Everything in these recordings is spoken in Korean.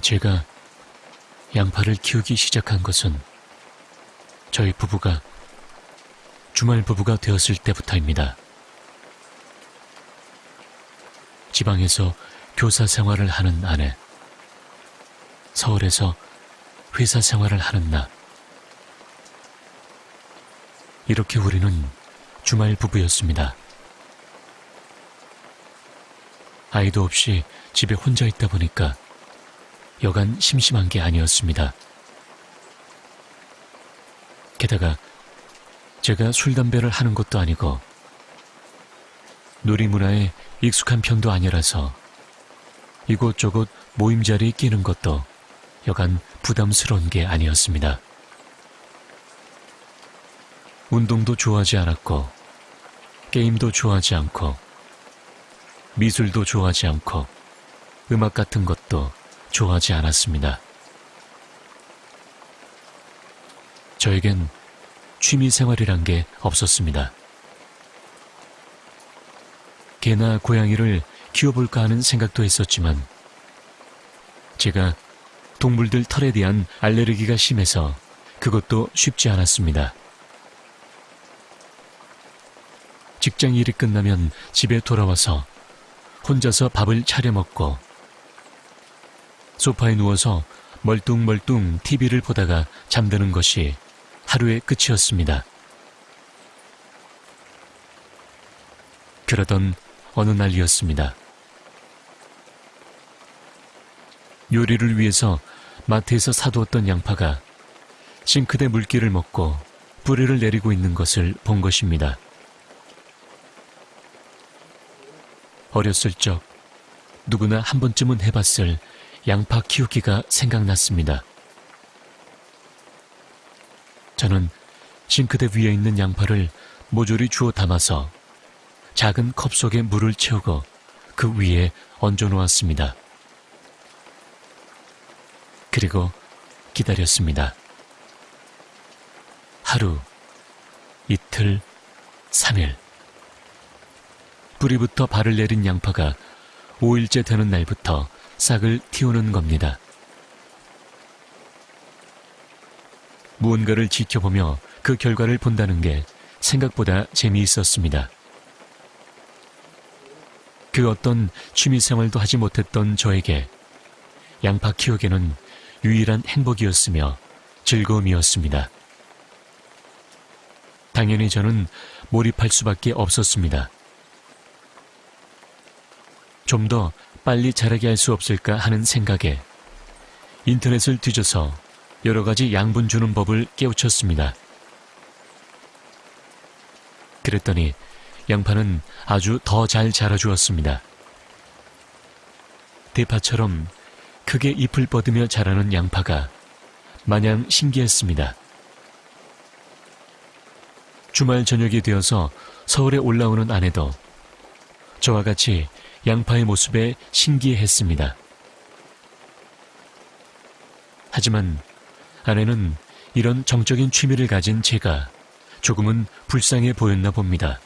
제가 양파를 키우기 시작한 것은 저희 부부가 주말 부부가 되었을 때부터입니다. 지방에서 교사 생활을 하는 아내, 서울에서 회사 생활을 하는 나. 이렇게 우리는 주말 부부였습니다. 아이도 없이 집에 혼자 있다 보니까 여간 심심한 게 아니었습니다. 게다가 제가 술, 담배를 하는 것도 아니고 놀이 문화에 익숙한 편도 아니라서 이곳저곳 모임 자리에 끼는 것도 여간 부담스러운 게 아니었습니다. 운동도 좋아하지 않았고 게임도 좋아하지 않고 미술도 좋아하지 않고 음악 같은 것도 좋아하지 않았습니다. 저에겐 취미 생활이란 게 없었습니다. 개나 고양이를 키워볼까 하는 생각도 했었지만 제가 동물들 털에 대한 알레르기가 심해서 그것도 쉽지 않았습니다. 직장 일이 끝나면 집에 돌아와서 혼자서 밥을 차려 먹고 소파에 누워서 멀뚱멀뚱 TV를 보다가 잠드는 것이 하루의 끝이었습니다. 그러던 어느 날이었습니다. 요리를 위해서 마트에서 사두었던 양파가 싱크대 물기를 먹고 뿌리를 내리고 있는 것을 본 것입니다. 어렸을 적 누구나 한 번쯤은 해봤을 양파 키우기가 생각났습니다. 저는 싱크대 위에 있는 양파를 모조리 주워 담아서 작은 컵 속에 물을 채우고 그 위에 얹어 놓았습니다. 그리고 기다렸습니다. 하루, 이틀, 3일. 뿌리부터 발을 내린 양파가 5일째 되는 날부터 싹을 틔우는 겁니다. 무언가를 지켜보며 그 결과를 본다는 게 생각보다 재미있었습니다. 그 어떤 취미생활도 하지 못했던 저에게 양파 키우기는 유일한 행복이었으며 즐거움이었습니다. 당연히 저는 몰입할 수밖에 없었습니다. 좀 더 빨리 자라게 할 수 없을까 하는 생각에 인터넷을 뒤져서 여러 가지 양분 주는 법을 깨우쳤습니다. 그랬더니 양파는 아주 더 잘 자라주었습니다. 대파처럼 크게 잎을 뻗으며 자라는 양파가 마냥 신기했습니다. 주말 저녁이 되어서 서울에 올라오는 아내도 저와 같이 양파의 모습에 신기해했습니다. 하지만 아내는 이런 정적인 취미를 가진 제가 조금은 불쌍해 보였나 봅니다.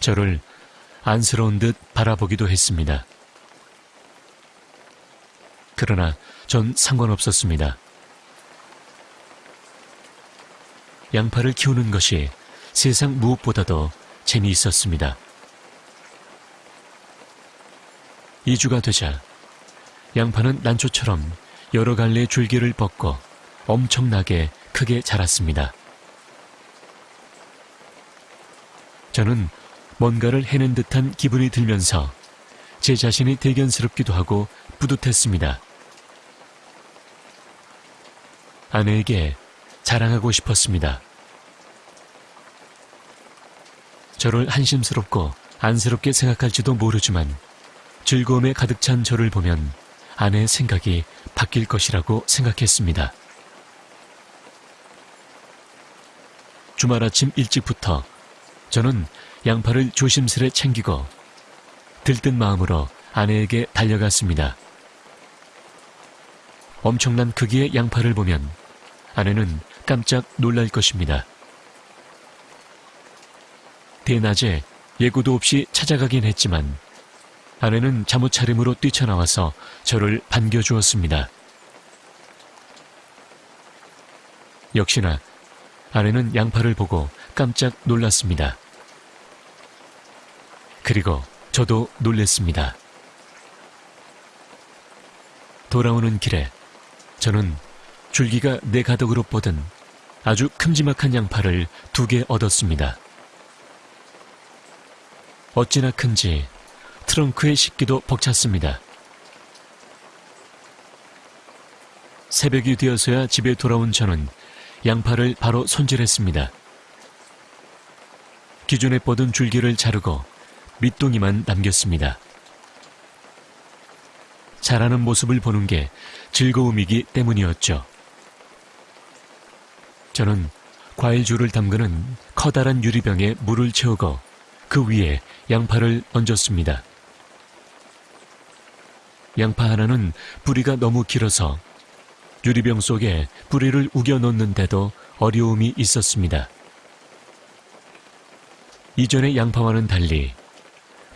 저를 안쓰러운 듯 바라보기도 했습니다. 그러나 전 상관없었습니다. 양파를 키우는 것이 세상 무엇보다도 재미있었습니다. 2주가 되자 양파는 난초처럼 여러 갈래의 줄기를 뻗고 엄청나게 크게 자랐습니다. 저는 뭔가를 해낸 듯한 기분이 들면서 제 자신이 대견스럽기도 하고 뿌듯했습니다. 아내에게 자랑하고 싶었습니다. 저를 한심스럽고 안쓰럽게 생각할지도 모르지만 즐거움에 가득 찬 저를 보면 아내의 생각이 바뀔 것이라고 생각했습니다. 주말 아침 일찍부터 저는 양파를 조심스레 챙기고 들뜬 마음으로 아내에게 달려갔습니다. 엄청난 크기의 양파를 보면 아내는 깜짝 놀랄 것입니다. 대낮에 예고도 없이 찾아가긴 했지만 아내는 잠옷 차림으로 뛰쳐나와서 저를 반겨주었습니다. 역시나 아내는 양파를 보고 깜짝 놀랐습니다. 그리고 저도 놀랬습니다. 돌아오는 길에 저는 줄기가 내 가덕으로 뻗은 아주 큼지막한 양파를 두 개 얻었습니다. 어찌나 큰지 트렁크에 싣기도 벅찼습니다. 새벽이 되어서야 집에 돌아온 저는 양파를 바로 손질했습니다. 기존에 뻗은 줄기를 자르고 밑동이만 남겼습니다. 자라는 모습을 보는 게 즐거움이기 때문이었죠. 저는 과일주를 담그는 커다란 유리병에 물을 채우고 그 위에 양파를 얹었습니다. 양파 하나는 뿌리가 너무 길어서 유리병 속에 뿌리를 우겨 넣는데도 어려움이 있었습니다. 이전의 양파와는 달리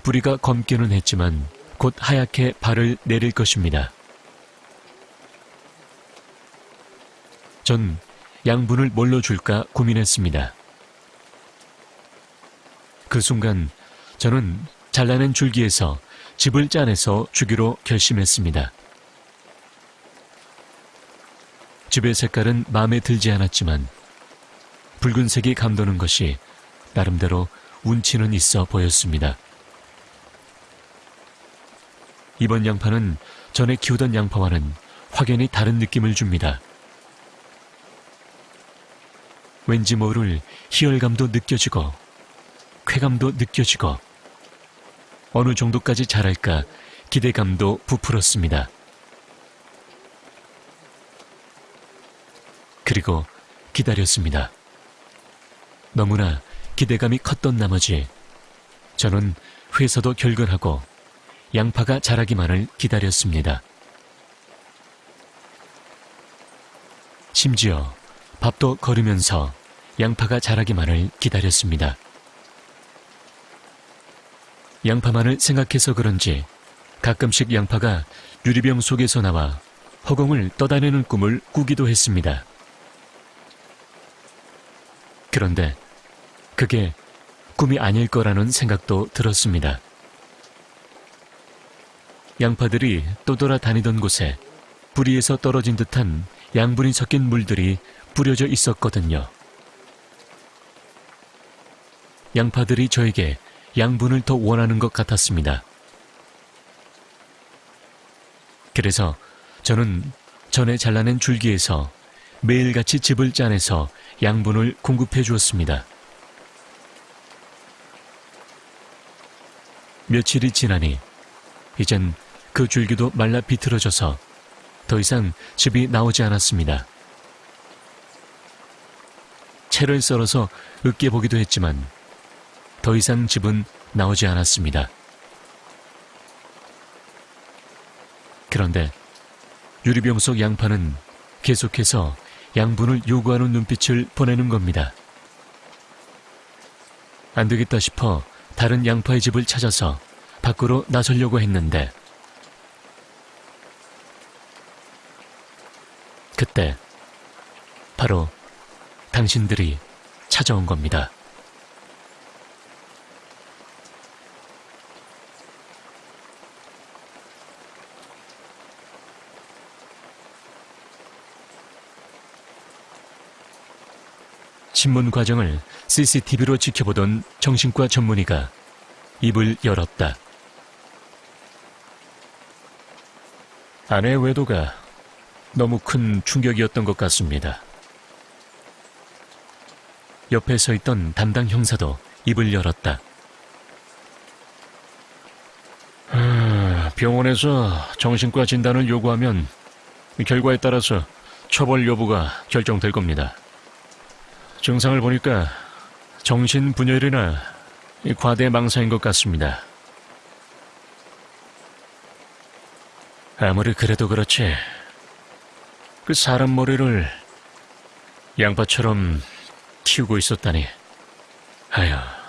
뿌리가 검기는 했지만 곧 하얗게 발을 내릴 것입니다. 전 양분을 뭘로 줄까 고민했습니다. 그 순간 저는 잘라낸 줄기에서 집을 짜내서 주기로 결심했습니다. 집의 색깔은 마음에 들지 않았지만 붉은색이 감도는 것이 나름대로 운치는 있어 보였습니다. 이번 양파는 전에 키우던 양파와는 확연히 다른 느낌을 줍니다. 왠지 모를 희열감도 느껴지고 쾌감도 느껴지고 어느 정도까지 자랄까 기대감도 부풀었습니다. 그리고 기다렸습니다. 너무나 기대감이 컸던 나머지 저는 회사도 결근하고 양파가 자라기만을 기다렸습니다. 심지어 밥도 거르면서 양파가 자라기만을 기다렸습니다. 양파만을 생각해서 그런지 가끔씩 양파가 유리병 속에서 나와 허공을 떠다니는 꿈을 꾸기도 했습니다. 그런데 그게 꿈이 아닐 거라는 생각도 들었습니다. 양파들이 떠돌아 다니던 곳에 뿌리에서 떨어진 듯한 양분이 섞인 물들이 뿌려져 있었거든요. 양파들이 저에게 양분을 더 원하는 것 같았습니다. 그래서 저는 전에 잘라낸 줄기에서 매일같이 즙을 짜내서 양분을 공급해 주었습니다. 며칠이 지나니 이젠 그 줄기도 말라 비틀어져서 더 이상 즙이 나오지 않았습니다. 채를 썰어서 으깨 보기도 했지만 더 이상 즙은 나오지 않았습니다. 그런데 유리병 속 양파는 계속해서 양분을 요구하는 눈빛을 보내는 겁니다. 안 되겠다 싶어 다른 양파의 집을 찾아서 밖으로 나서려고 했는데 그때 바로 당신들이 찾아온 겁니다. 신문 과정을 CCTV로 지켜보던 정신과 전문의가 입을 열었다. 아내의 외도가 너무 큰 충격이었던 것 같습니다. 옆에 서 있던 담당 형사도 입을 열었다. 아, 병원에서 정신과 진단을 요구하면 결과에 따라서 처벌 여부가 결정될 겁니다. 증상을 보니까 정신분열이나 과대망상인 것 같습니다. 아무리 그래도 그렇지. 그 사람 머리를 양파처럼 키우고 있었다니. 아휴.